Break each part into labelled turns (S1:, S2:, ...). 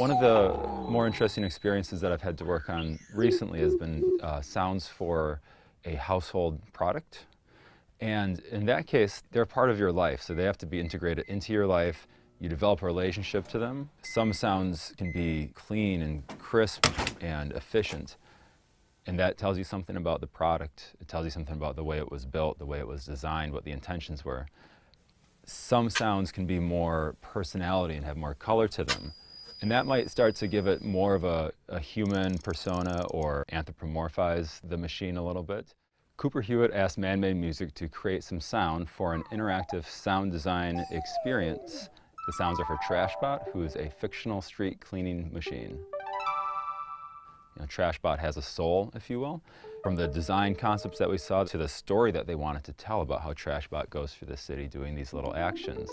S1: One of the more interesting experiences that I've had to work on recently has been uh, sounds for a household product. And in that case, they're part of your life, so they have to be integrated into your life. You develop a relationship to them. Some sounds can be clean and crisp and efficient. And that tells you something about the product. It tells you something about the way it was built, the way it was designed, what the intentions were. Some sounds can be more personality and have more color to them. And that might start to give it more of a, a, human persona or anthropomorphize the machine a little bit. Cooper Hewitt asked Man-Made Music to create some sound for an interactive sound design experience. The sounds are for Trashbot, who is a fictional street cleaning machine. You know, Trashbot has a soul, if you will. From the design concepts that we saw to the story that they wanted to tell about how Trashbot goes through the city doing these little actions,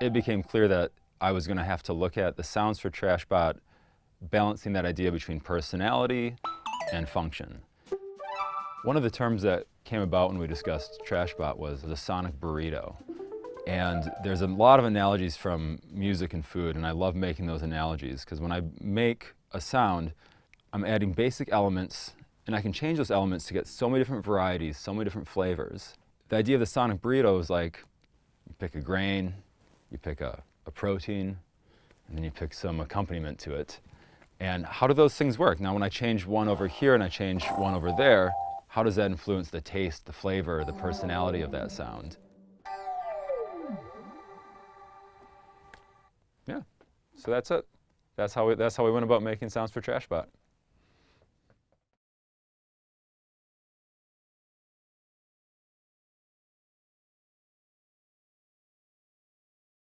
S1: it became clear that I was going to have to look at the sounds for TrashBot, balancing that idea between personality and function. One of the terms that came about when we discussed TrashBot was the sonic burrito. And there's a lot of analogies from music and food, and I love making those analogies because when I make a sound, I'm adding basic elements, and I can change those elements to get so many different varieties, so many different flavors. The idea of the sonic burrito is like, you pick a grain, you pick a a protein, and then you pick some accompaniment to it. And how do those things work? Now when I change one over here and I change one over there, how does that influence the taste, the flavor, the personality of that sound? Yeah, so that's it. That's how we, that's how we went about making sounds for TrashBot.